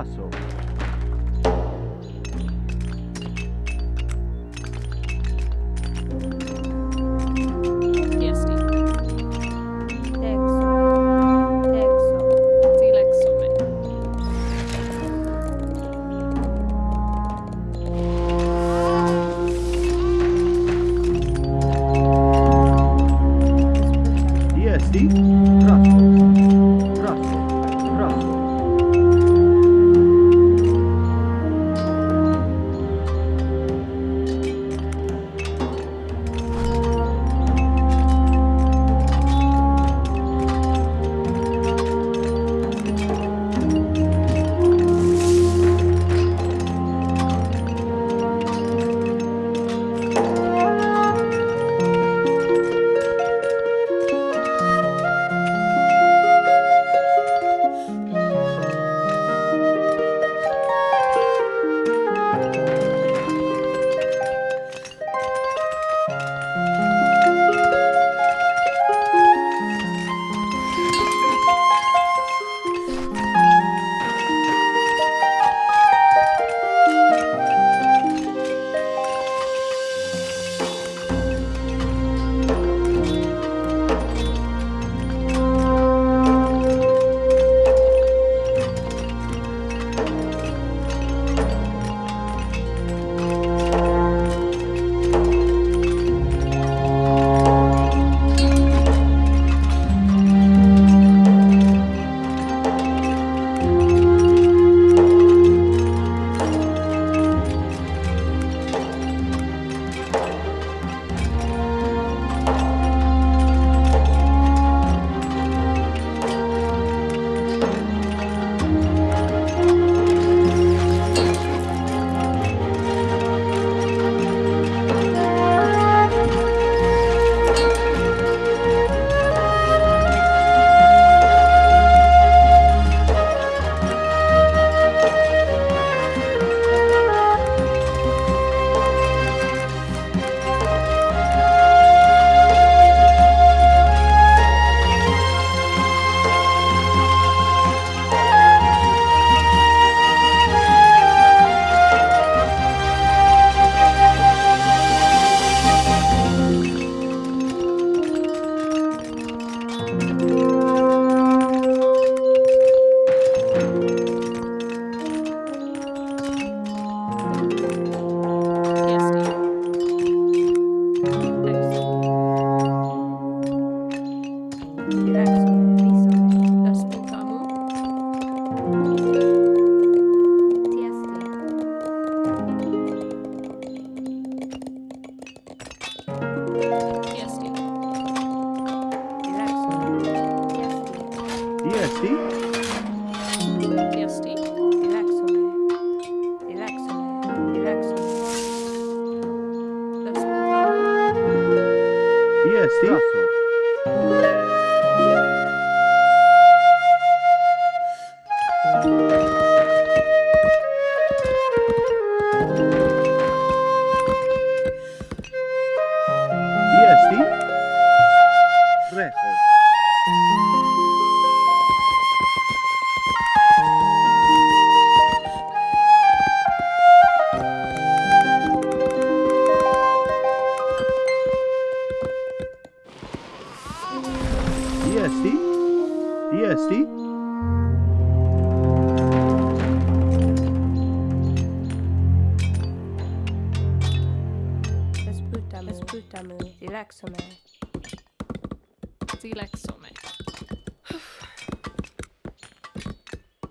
coração.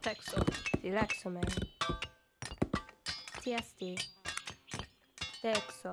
Relaxo. Relaxo, man. TSD. Dexo.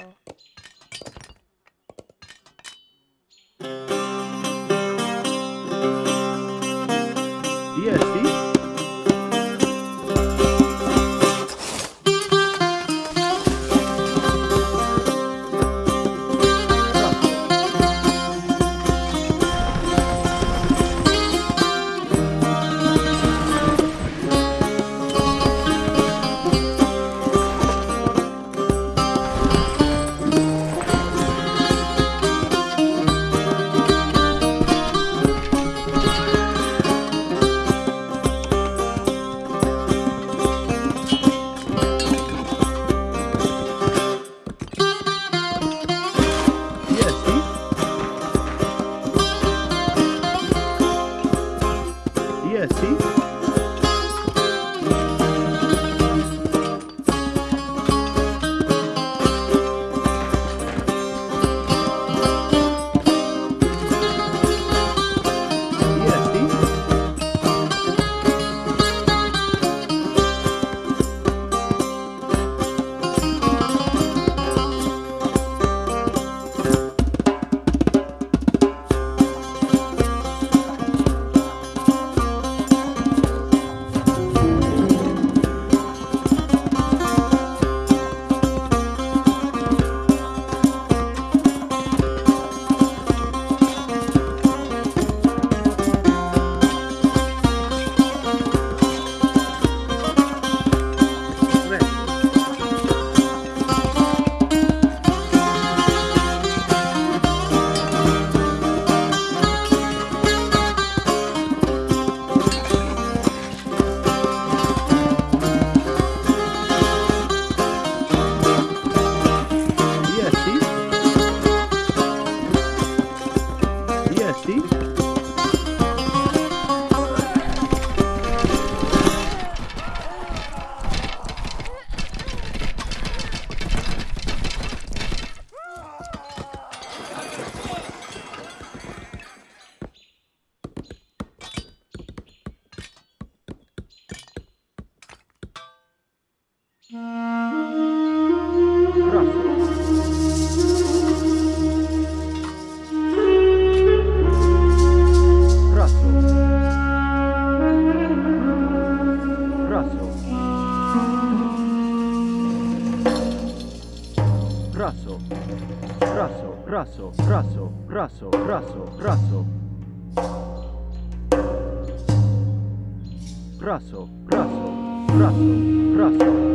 raso, raso, raso. Raso, raso, raso, raso.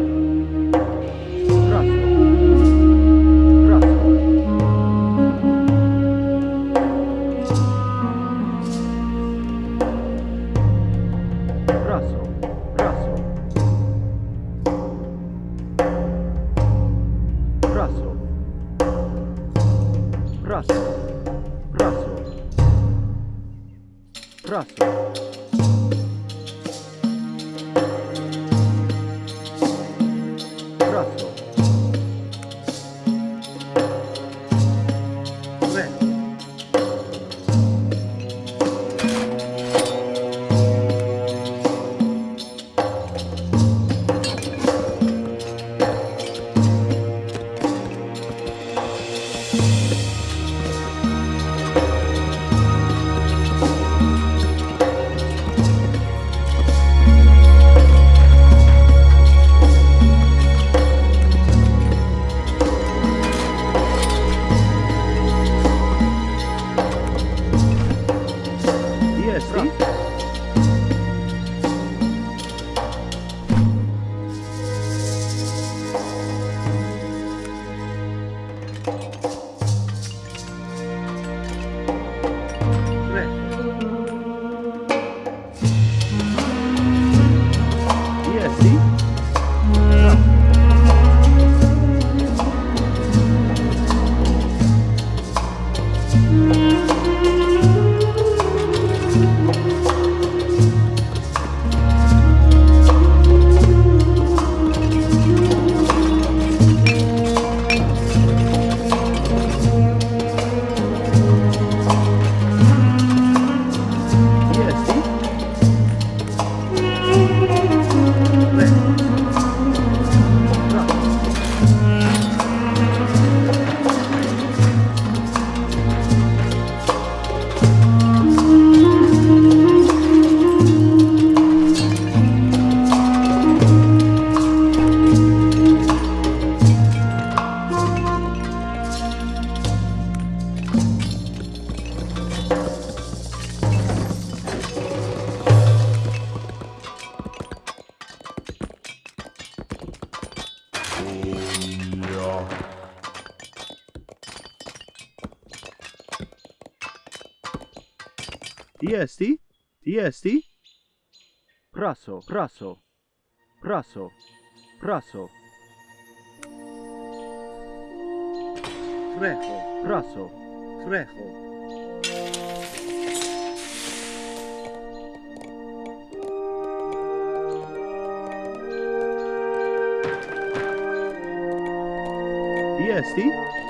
Jesti? Praso, praso, praso, praso. Frejo, praso, frejo. Jesti?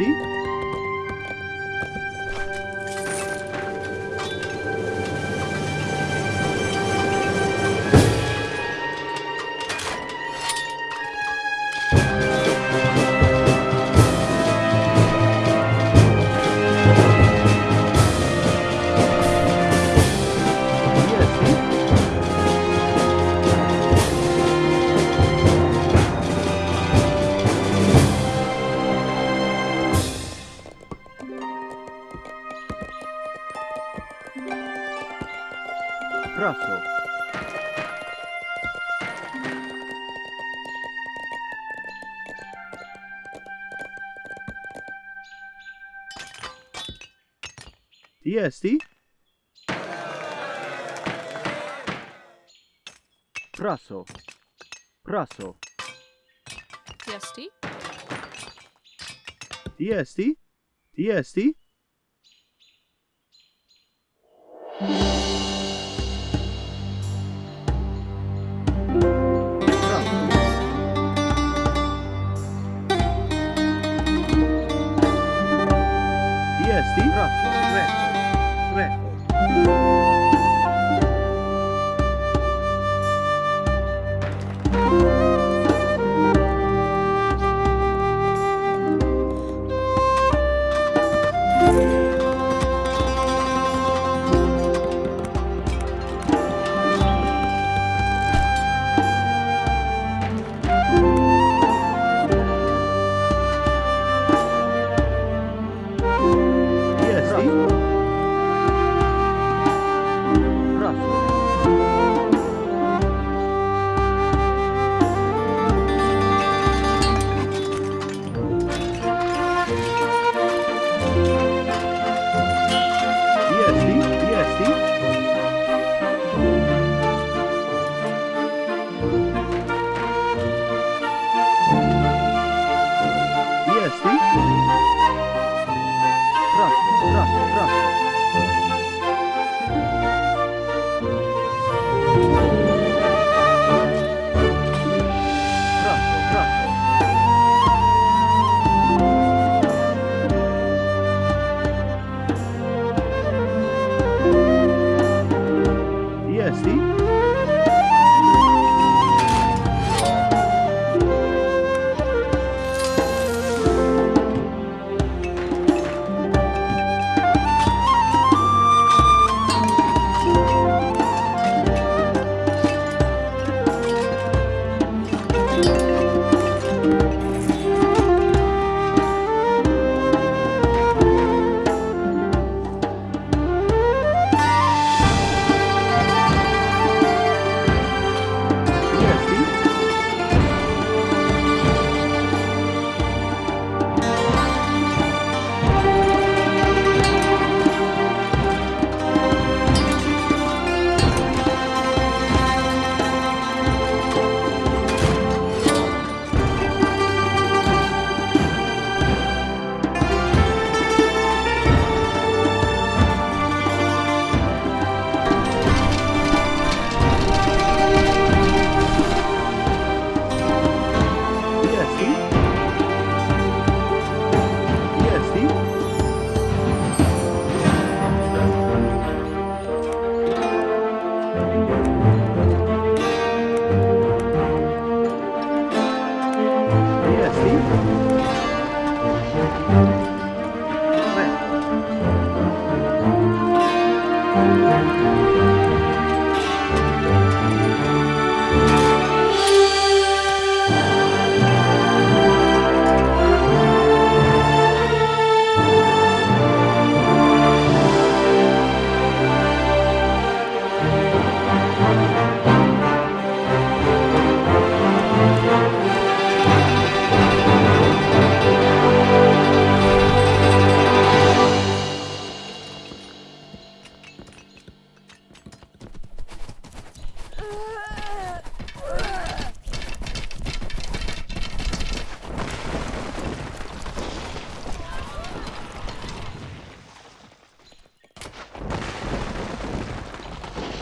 see? Diesti? Praso. Praso. TST. Diesti? Diesti? Praso. Diesti? Praso.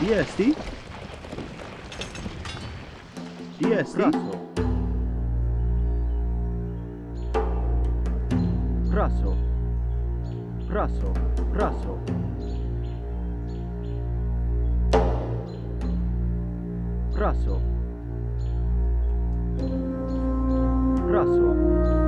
Jesti? Ci Raso. Raso. Raso. Raso. Praso. Praso.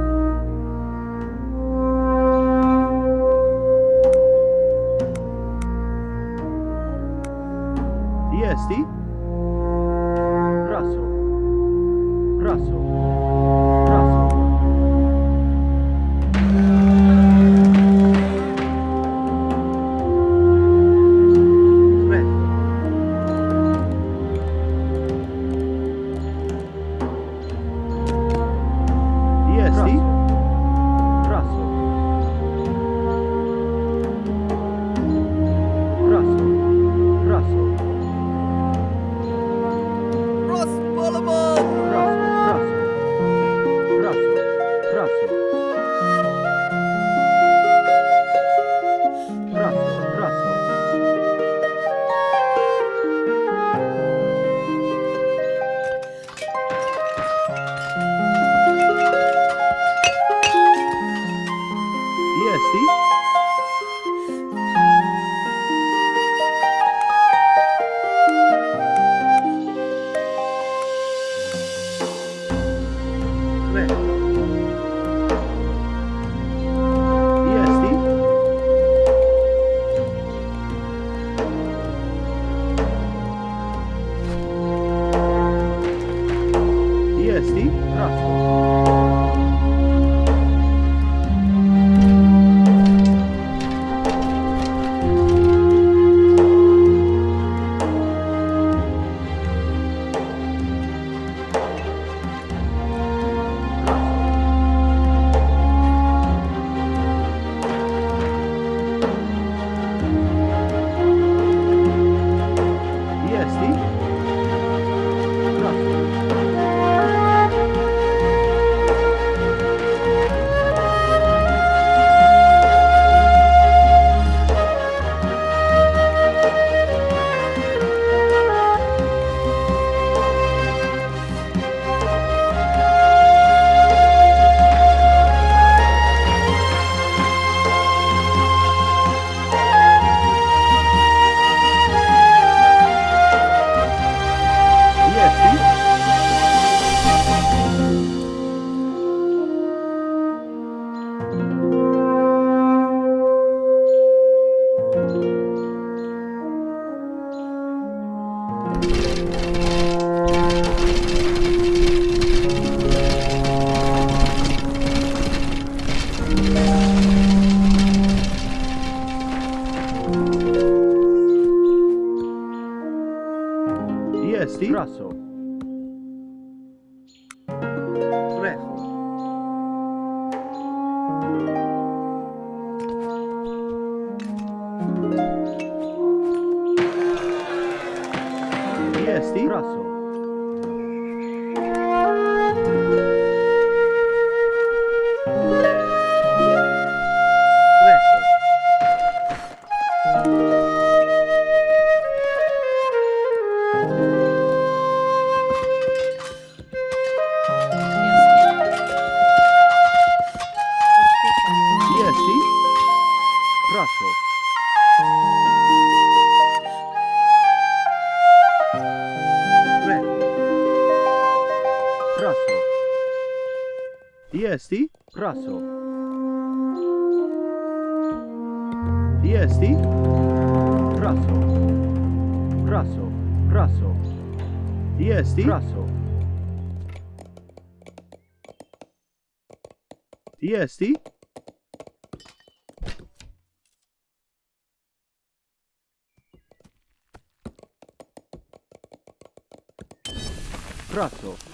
Steve? Russell. Yeah, Russell.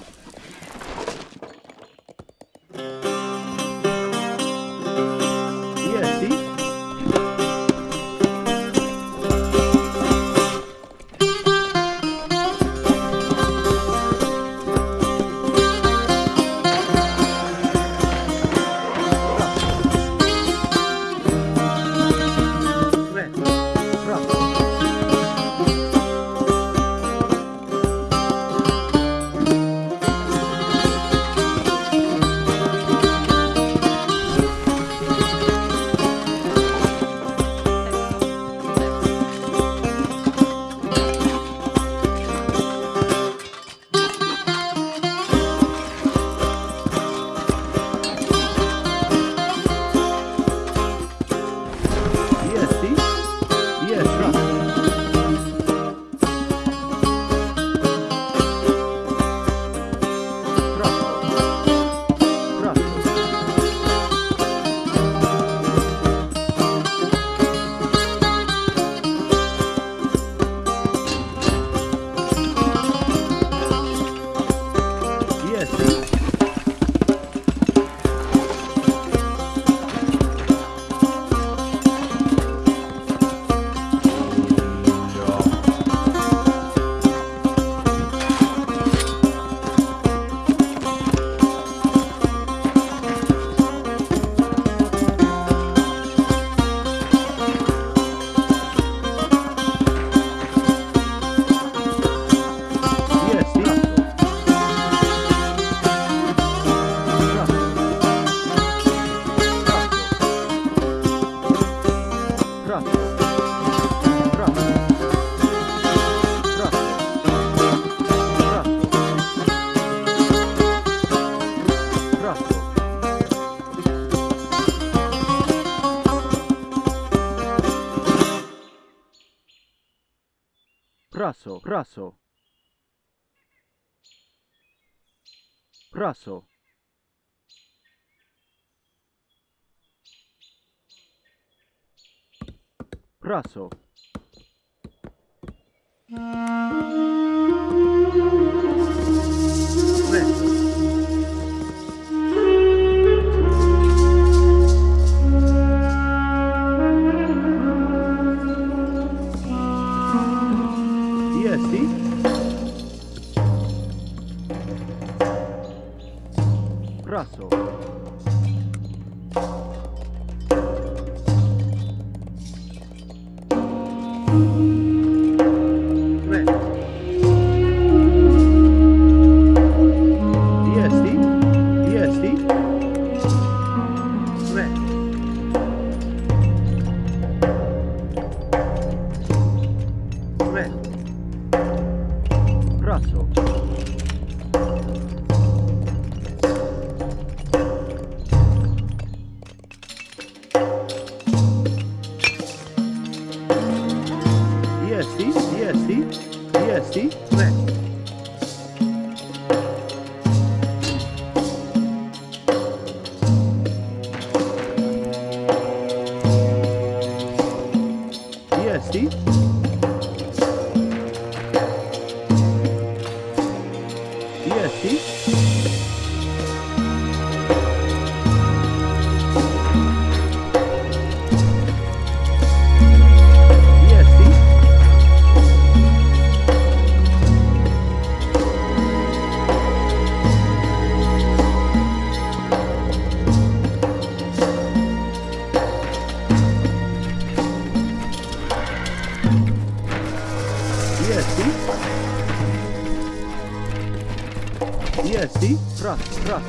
Ты прав, прав.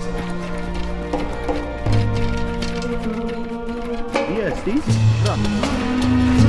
Yes, ты прав.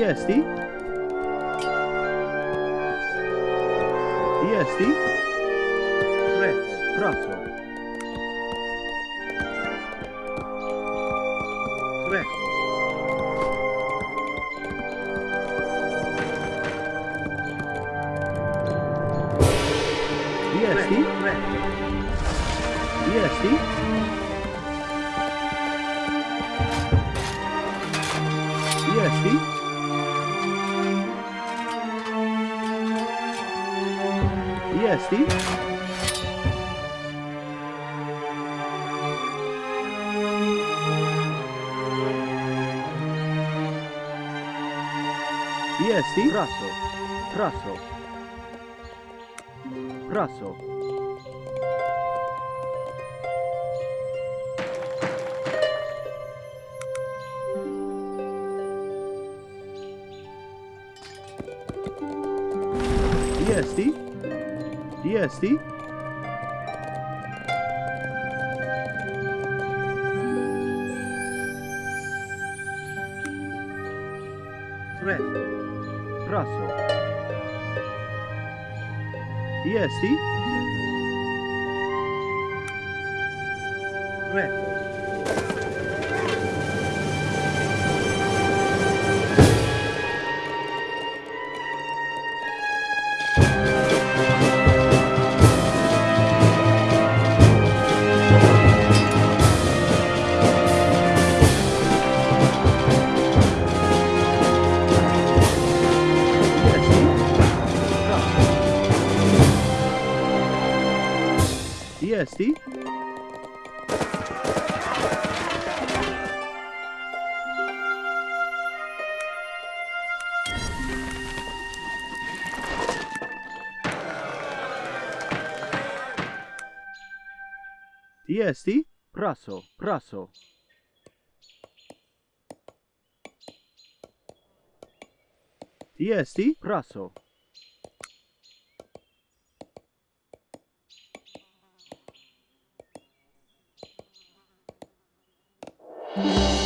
Jest i? Jest i? Praco. Praso, praso, praso. DST? DST? así. Yeah, see? Jesti? Praso, praso. Jesti? Praso. Yeah.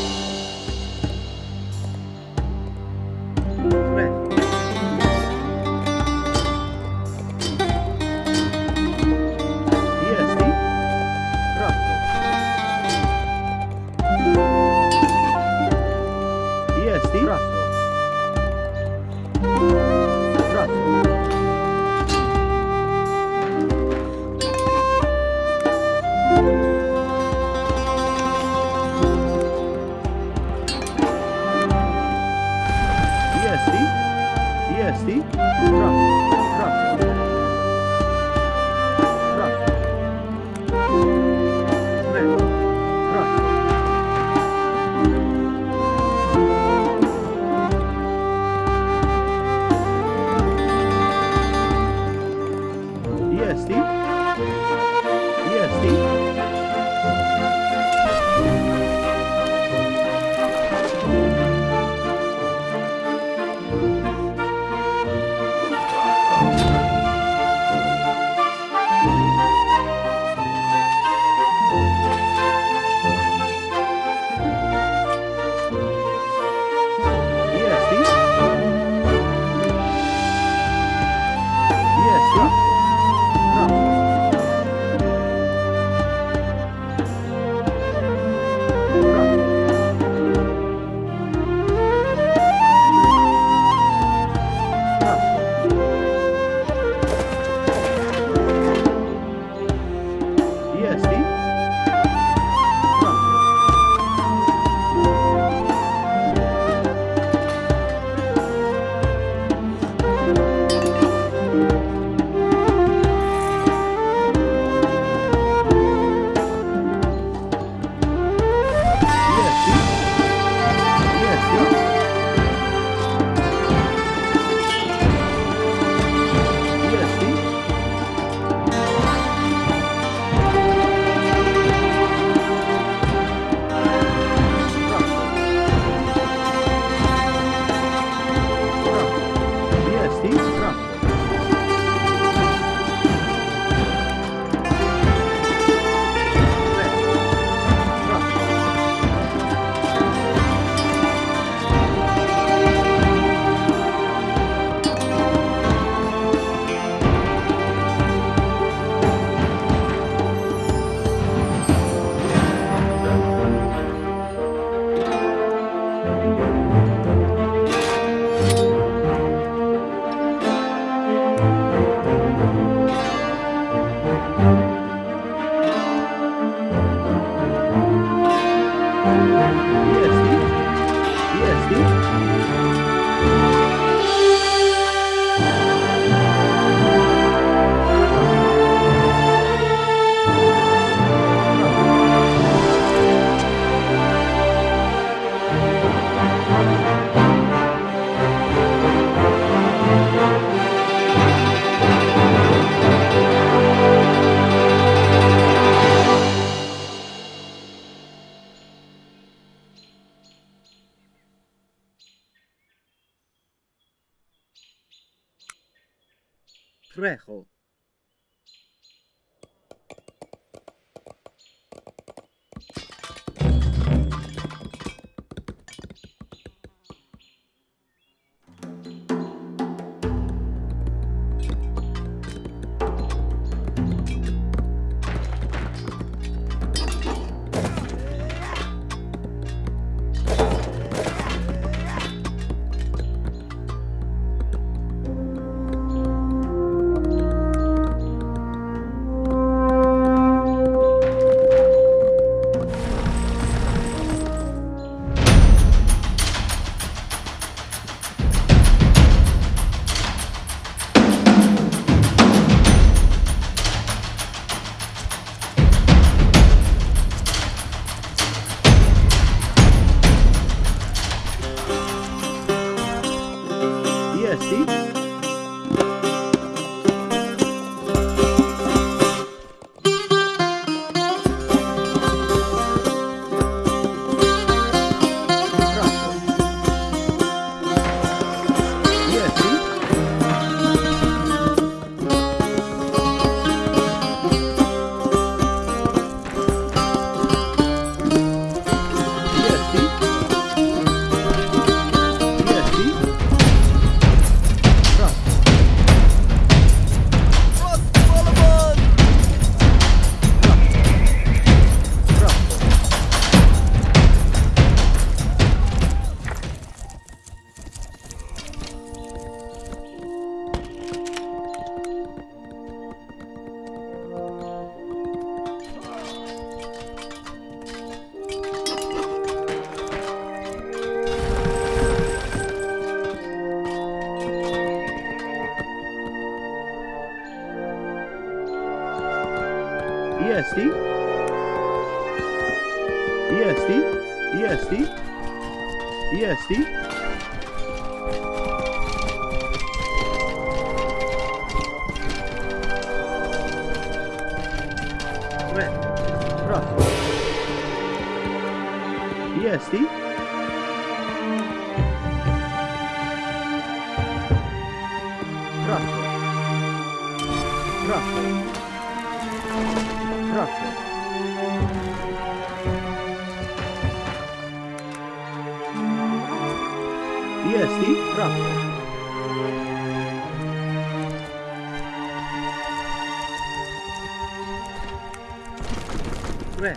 그래.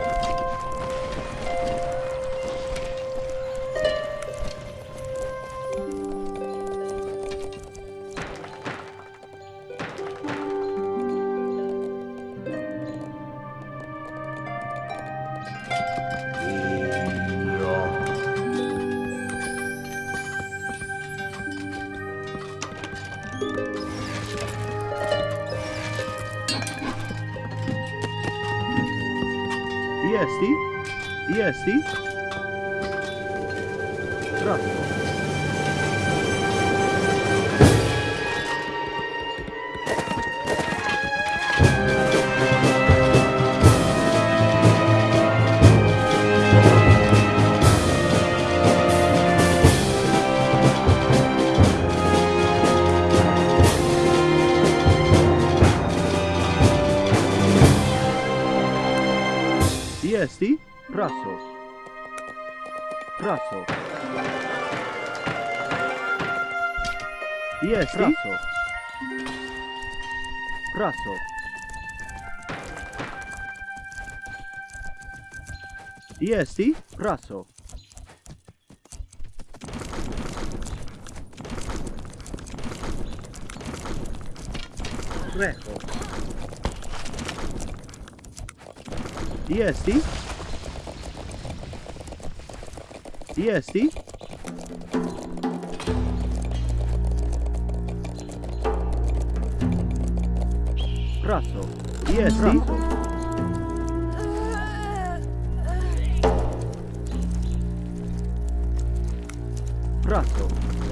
어. see? Russell. Yes, Russell. Russell.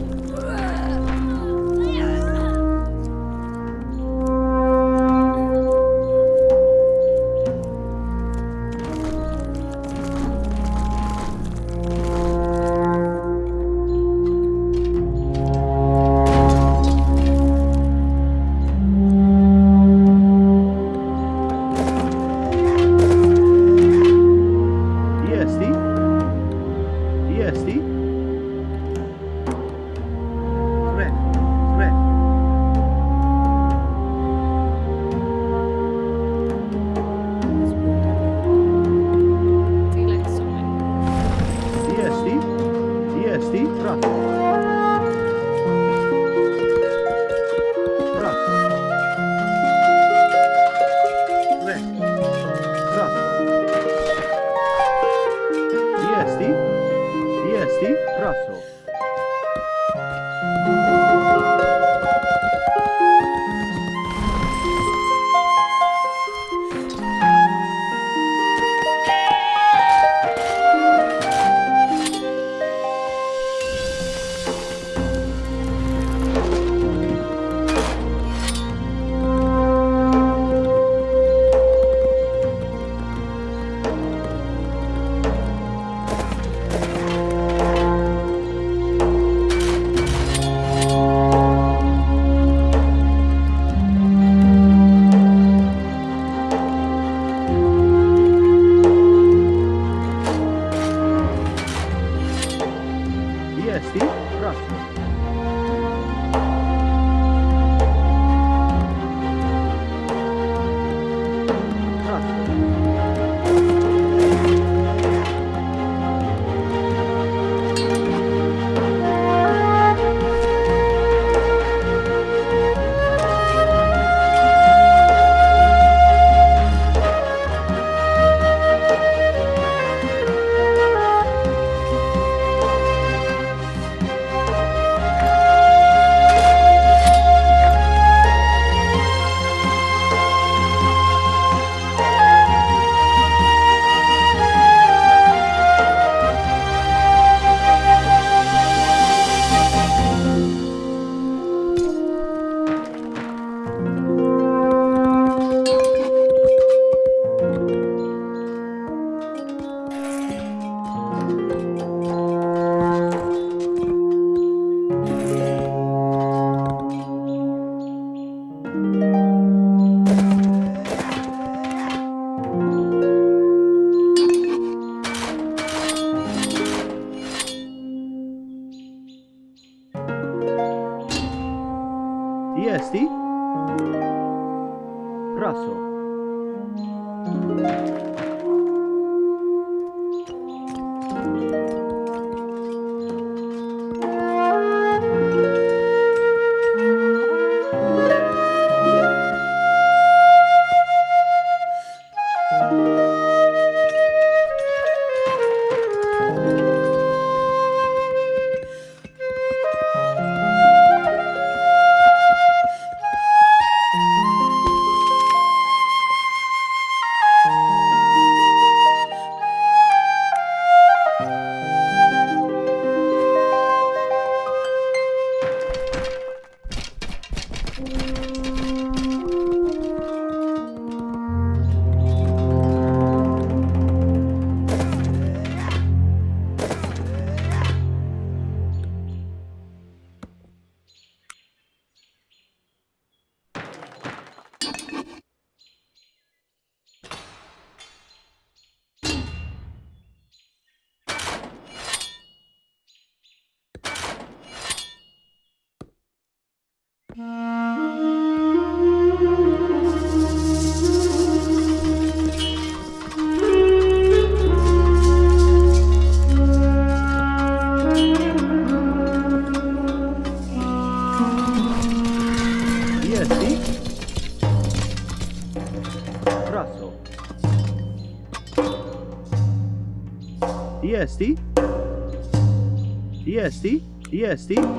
yeah, Steve?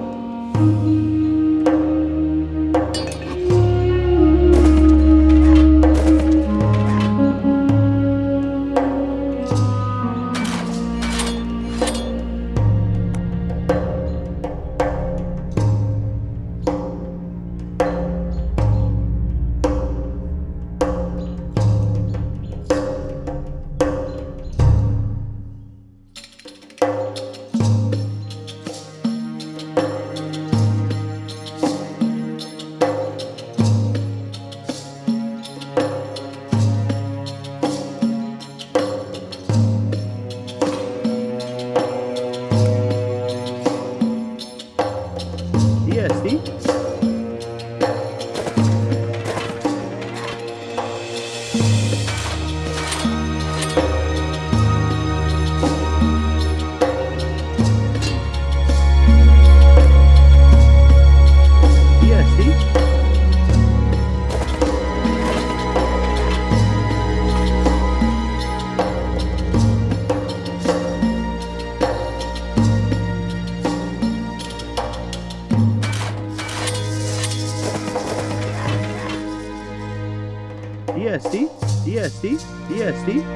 see?